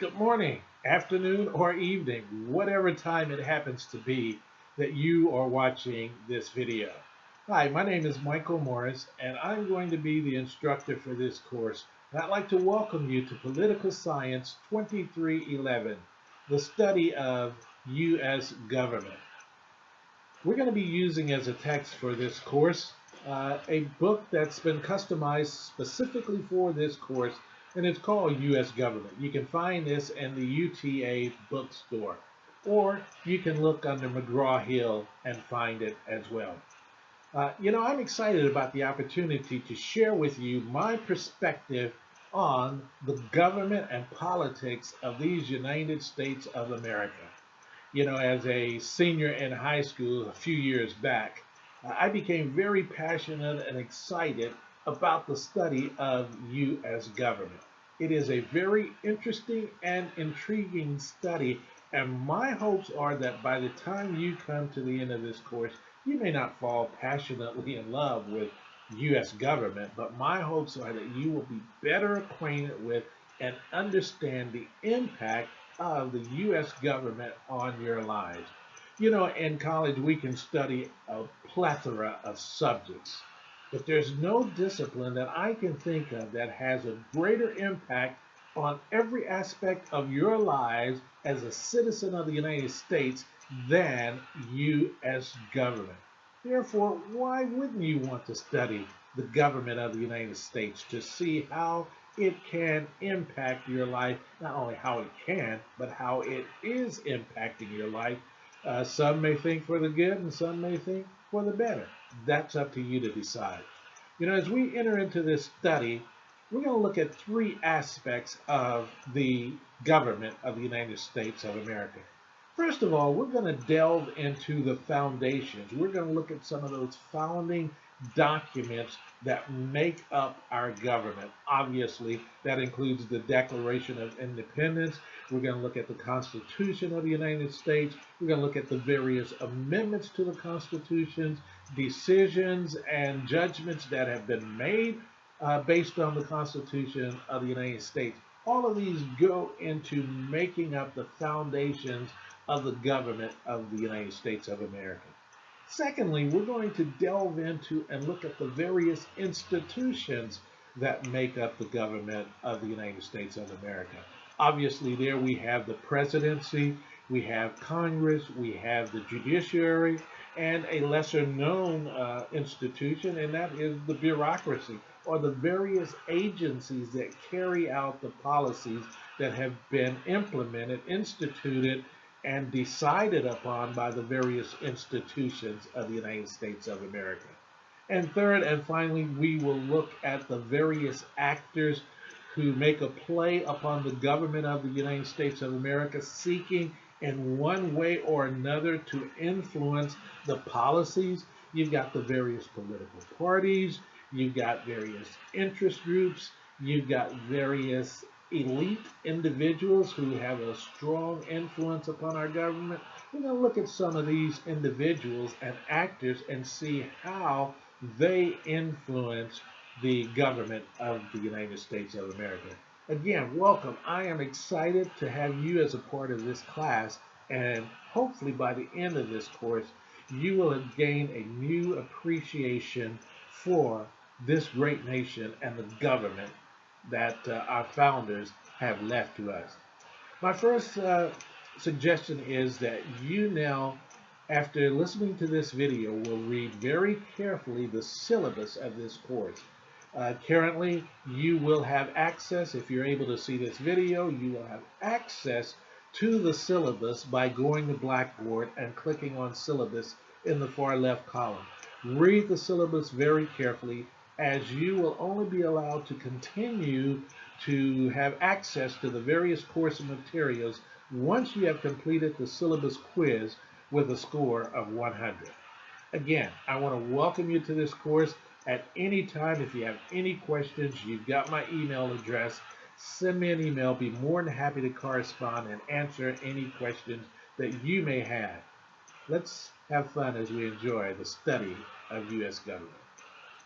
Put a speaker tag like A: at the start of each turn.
A: good morning, afternoon, or evening, whatever time it happens to be that you are watching this video. Hi, my name is Michael Morris, and I'm going to be the instructor for this course. And I'd like to welcome you to Political Science 2311, the study of U.S. government. We're going to be using as a text for this course uh, a book that's been customized specifically for this course and it's called U.S. Government. You can find this in the UTA bookstore, or you can look under McGraw-Hill and find it as well. Uh, you know, I'm excited about the opportunity to share with you my perspective on the government and politics of these United States of America. You know, as a senior in high school a few years back, I became very passionate and excited about the study of U.S. government. It is a very interesting and intriguing study, and my hopes are that by the time you come to the end of this course, you may not fall passionately in love with U.S. government, but my hopes are that you will be better acquainted with and understand the impact of the U.S. government on your lives. You know, in college, we can study a plethora of subjects, but there's no discipline that I can think of that has a greater impact on every aspect of your lives as a citizen of the United States than U.S. government. Therefore, why wouldn't you want to study the government of the United States to see how it can impact your life, not only how it can, but how it is impacting your life uh, some may think for the good and some may think for the better. That's up to you to decide. You know, as we enter into this study, we're going to look at three aspects of the government of the United States of America. First of all, we're going to delve into the foundations. We're going to look at some of those founding documents that make up our government. Obviously, that includes the Declaration of Independence. We're going to look at the Constitution of the United States. We're going to look at the various amendments to the Constitution, decisions and judgments that have been made uh, based on the Constitution of the United States. All of these go into making up the foundations of the government of the United States of America. Secondly, we're going to delve into and look at the various institutions that make up the government of the United States of America. Obviously, there we have the presidency, we have Congress, we have the judiciary, and a lesser known uh, institution, and that is the bureaucracy, or the various agencies that carry out the policies that have been implemented, instituted, and decided upon by the various institutions of the United States of America. And third and finally, we will look at the various actors who make a play upon the government of the United States of America, seeking in one way or another to influence the policies. You've got the various political parties, you've got various interest groups, you've got various elite individuals who have a strong influence upon our government. We're going to look at some of these individuals and actors and see how they influence the government of the United States of America. Again, welcome. I am excited to have you as a part of this class and hopefully by the end of this course, you will have gained a new appreciation for this great nation and the government that uh, our founders have left to us. My first uh, suggestion is that you now, after listening to this video, will read very carefully the syllabus of this course. Uh, currently, you will have access, if you're able to see this video, you will have access to the syllabus by going to Blackboard and clicking on syllabus in the far left column. Read the syllabus very carefully as you will only be allowed to continue to have access to the various course materials once you have completed the syllabus quiz with a score of 100. Again, I want to welcome you to this course. At any time, if you have any questions, you've got my email address. Send me an email. Be more than happy to correspond and answer any questions that you may have. Let's have fun as we enjoy the study of U.S. government.